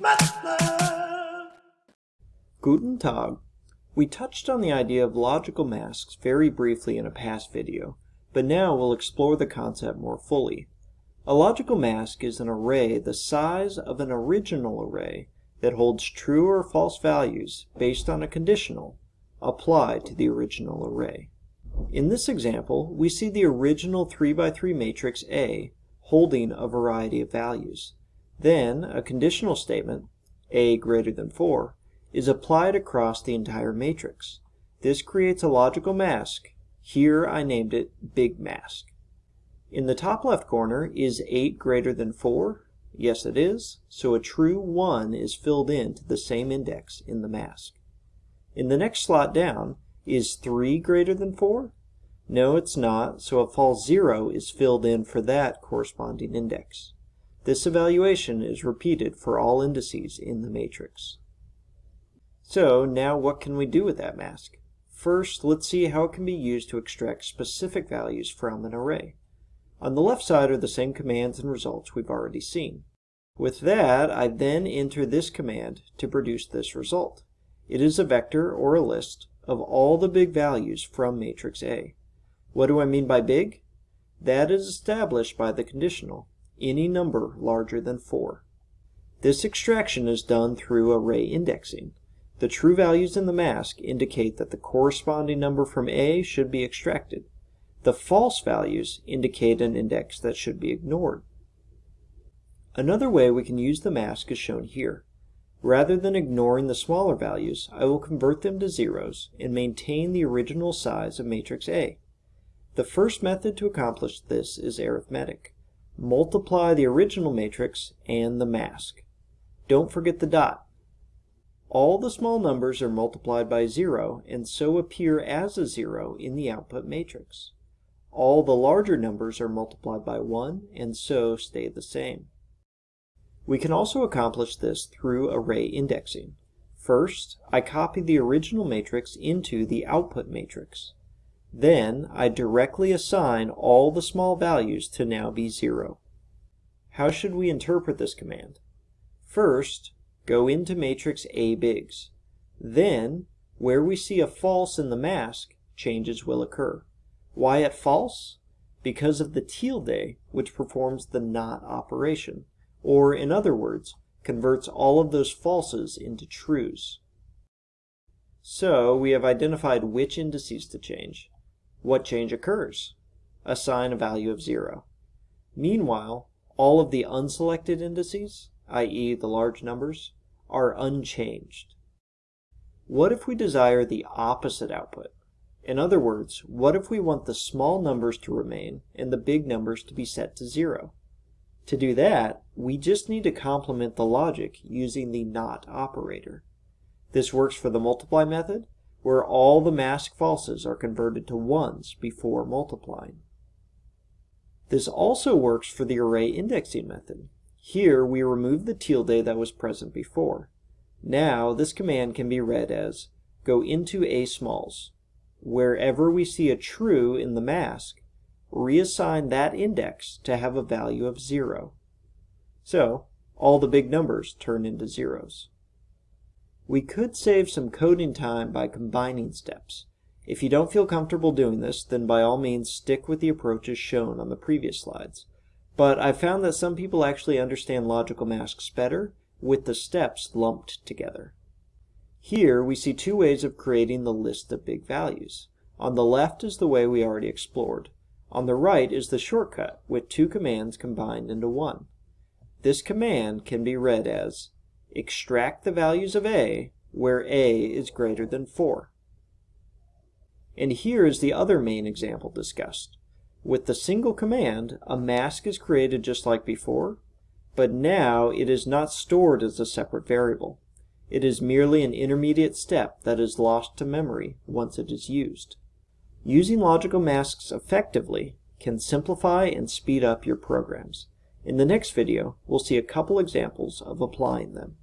MATLAB. Guten Tag. We touched on the idea of logical masks very briefly in a past video, but now we'll explore the concept more fully. A logical mask is an array the size of an original array that holds true or false values based on a conditional applied to the original array. In this example, we see the original 3 by 3 matrix A holding a variety of values. Then a conditional statement, A greater than 4, is applied across the entire matrix. This creates a logical mask. Here I named it Big Mask. In the top left corner, is 8 greater than 4? Yes, it is. So a true 1 is filled in to the same index in the mask. In the next slot down, is 3 greater than 4? No, it's not, so a false 0 is filled in for that corresponding index. This evaluation is repeated for all indices in the matrix. So now what can we do with that mask? First, let's see how it can be used to extract specific values from an array. On the left side are the same commands and results we've already seen. With that, I then enter this command to produce this result. It is a vector or a list of all the big values from matrix A. What do I mean by big? That is established by the conditional, any number larger than 4. This extraction is done through array indexing. The true values in the mask indicate that the corresponding number from A should be extracted. The false values indicate an index that should be ignored. Another way we can use the mask is shown here. Rather than ignoring the smaller values, I will convert them to zeros and maintain the original size of matrix A. The first method to accomplish this is arithmetic. Multiply the original matrix and the mask. Don't forget the dot. All the small numbers are multiplied by 0 and so appear as a 0 in the output matrix. All the larger numbers are multiplied by 1 and so stay the same. We can also accomplish this through array indexing. First, I copy the original matrix into the output matrix. Then, I directly assign all the small values to now be 0. How should we interpret this command? First, go into matrix A bigs. Then, where we see a false in the mask, changes will occur. Why at false? Because of the tilde, which performs the not operation or in other words, converts all of those falses into trues. So we have identified which indices to change. What change occurs? Assign a value of 0. Meanwhile, all of the unselected indices, i.e. the large numbers, are unchanged. What if we desire the opposite output? In other words, what if we want the small numbers to remain and the big numbers to be set to 0? To do that, we just need to complement the logic using the NOT operator. This works for the multiply method, where all the mask falses are converted to ones before multiplying. This also works for the array indexing method. Here we remove the tilde that was present before. Now this command can be read as go into a smalls. Wherever we see a true in the mask, reassign that index to have a value of 0. So, all the big numbers turn into zeros. We could save some coding time by combining steps. If you don't feel comfortable doing this, then by all means stick with the approaches shown on the previous slides. But I've found that some people actually understand logical masks better with the steps lumped together. Here we see two ways of creating the list of big values. On the left is the way we already explored. On the right is the shortcut with two commands combined into one. This command can be read as extract the values of a where a is greater than 4. And here is the other main example discussed. With the single command, a mask is created just like before, but now it is not stored as a separate variable. It is merely an intermediate step that is lost to memory once it is used. Using logical masks effectively can simplify and speed up your programs. In the next video, we'll see a couple examples of applying them.